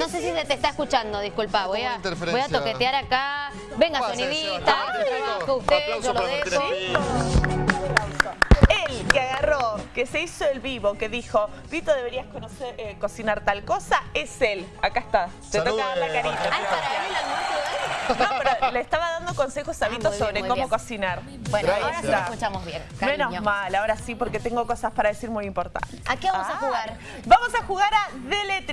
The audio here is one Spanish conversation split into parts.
no sé si se te está escuchando, disculpa. Voy a, voy a toquetear acá. Venga, sonidita, usted, yo lo dejo. Él que agarró, que se hizo el vivo, que dijo, Vito, deberías conocer, eh, cocinar tal cosa, es él. Acá está. Te toca dar la carita. Ay, para él el almuerzo de él. No, pero le estaba dando consejos a Ah, Vito sobre cómo bien. cocinar. Bueno, ahora Gracias. sí lo escuchamos bien. Menos mal, ahora sí, porque tengo cosas para decir muy importantes. ¿A qué vamos a Ah, jugar? Vamos a jugar a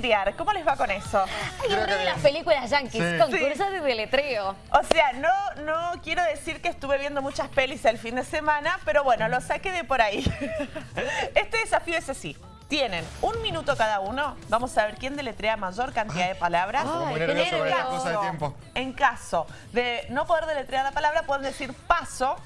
deletrear. ¿Cómo les va con eso? Ay, Creo hombre que de las películas yankees, Sí. concursos de deletreo. O sea, no, no quiero decir que estuve viendo muchas pelis el fin de semana, pero bueno, lo saqué de por ahí. Este desafío es así. Tienen un minuto cada uno. Vamos a ver quién deletrea mayor cantidad de palabras. Ay, cosa de tiempo. En caso de no poder deletrear la palabra, pueden decir paso.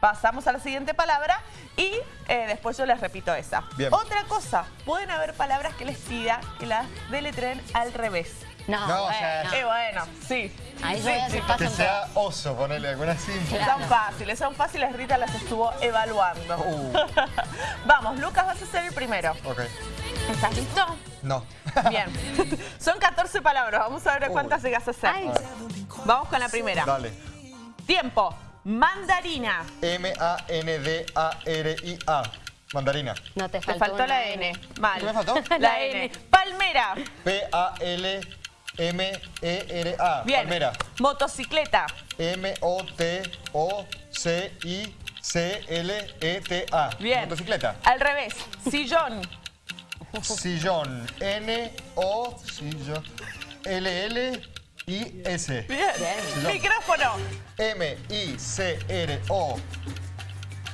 Pasamos a la siguiente palabra y eh, después yo les repito esa. Bien. Otra cosa, pueden haber palabras que les pida que las deletreen al revés. No, No, o bueno. sea, Eh, bueno, sí. Ahí Sí, sí. Que sea oso, ponerle alguna así. Claro. Son fáciles, son fáciles. Rita las estuvo evaluando. Uh. Vamos, Lucas, vas a ser el primero. Ok. ¿Estás listo? No. Bien. Son 14 palabras. Vamos a ver cuántas llegas a hacer. Ay. Vamos con la primera. Dale. Tiempo. Mandarina. M-A-N-D-A-R-I-A. Mandarina. No te Te faltó, faltó una la N. Mal. ¿Qué me faltó? La N. Palmera. P-A-L-M-E-R-A. Bien. Palmera. Motocicleta. M-O-T-O-C-I-C-L-E-T-A. Bien. Motocicleta. Al revés. Sillón. Sillón. N-O. Sillón. L-L-I-S. Bien. Sillón. Micrófono. M-I-C-R-O.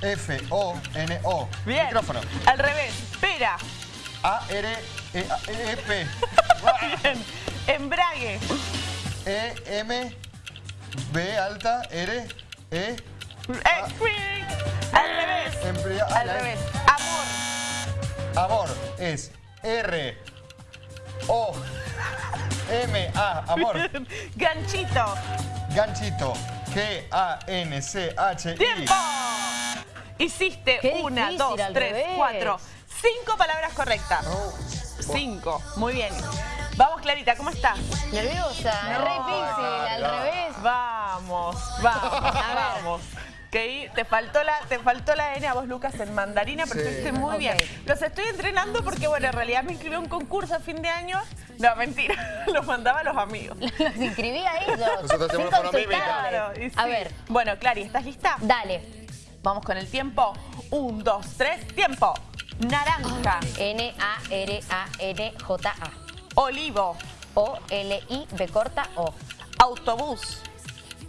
F-O-N-O. Bien. Micrófono. Al revés. Pera. A-R-E-P. Bien. Embrague. E-M. B alta. R. E. Quick. Al revés. Embria- Al la- revés. Amor. Amor es R. O. M. A. Amor. Ganchito. Ganchito. G-A-N-C-H-I. ¡Tiempo! Hiciste Qué una, difícil, dos, al tres, revés. cuatro, cinco palabras correctas. No. Cinco. Muy bien. Vamos, Clarita, ¿cómo estás? Nerviosa, No, re difícil, al no. revés. Vamos, vamos, A ver. vamos. Te faltó la, te faltó la N a vos, Lucas, en mandarina, pero Sí. estuviste muy bien. Los estoy entrenando porque, bueno, en realidad me inscribí a un concurso a fin de año. No, mentira. Los mandaba a los amigos. Los inscribí a ellos. Nosotros hacemos. Claro, A ver, Bueno, Clary, ¿estás lista? dale. Vamos con el tiempo. Un, dos, tres, tiempo. Naranja, N-A-R-A-N-J-A. olivo, O-L-I-B corta O. autobús,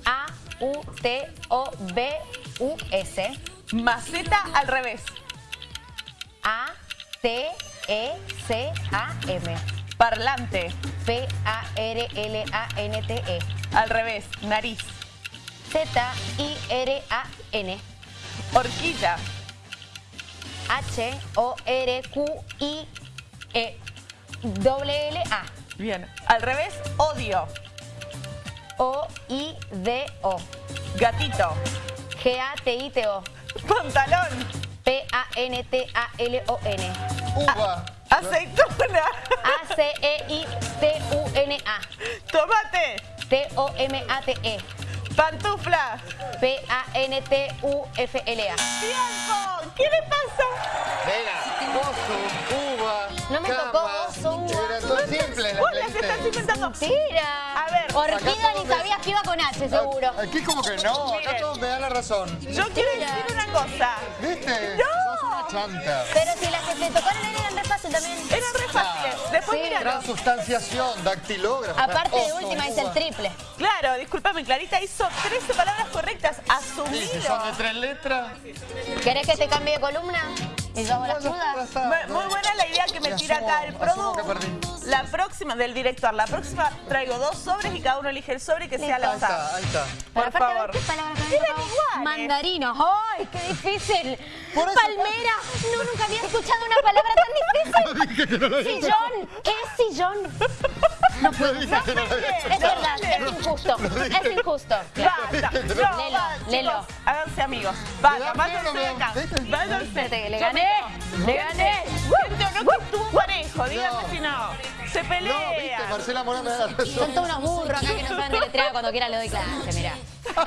A-U-T-O-B-U-S. maceta al revés, E A-T-E-C-A-M. Parlante P-A-R-L-A-N-T-E. al revés, nariz, Z-I-R-A-N. horquilla, H-O-R-Q-I-E. W-L-A. bien, al revés, odio, O-I-D-O. gatito, G-A-T-I-T-O. pantalón, P-A-N-T-A-L-O-N. Uva. Aceituna, A-C-E-I-T-U-N-A. tomate, T-O-M-A-T-E. pantufla. P-A-N-T-U-F-L-A. ¡Tiempo! ¿Qué le pasa? Nena, oso, uva. No me cama. tocó oso, uva. Era todo simple la Vos las leíste. estás inventando. Mentira. A ver, Orquídea ni sabías que iba con H, seguro. Aquí como que no, acá todos me dan la razón. Yo quiero decir una cosa. ¿Viste? No. Chanta. Pero si las que te tocaron eran re fácil también. Eran re fáciles. Después Sí. mira, Transustanciación, dactilógrafo. Aparte de última hice el triple. Claro, discúlpame, Clarita hizo 13 palabras correctas. Sí, Asumido. si son de tres letras. ¿Querés que te cambie de columna? ¿Y yo hago las dudas? Muy buena la idea que me tira acá el producto. La próxima, del director, la próxima traigo dos sobres y cada uno elige el sobre que sea al Ahí está, ahí está. Por favor. Mandarino. ¡Ay, qué difícil! Por eso- Palmera. No, nunca había escuchado una palabra tan difícil. Sillón. ¿Qué es sillón? No puedo. Dije no había Es verdad, es injusto. Es injusto. Basta. No, Lelo, basta, lelo. Háganse amigos. Da váyanse de acá. ¿viste? Váyanse. Le gané. Le gané. No estuvo parejo, díganme No. si no. Se No, viste. Marcela Morán me da la razón. Son todos unos burros acá que no saben deletrear cuando quiera le doy clase, mirá.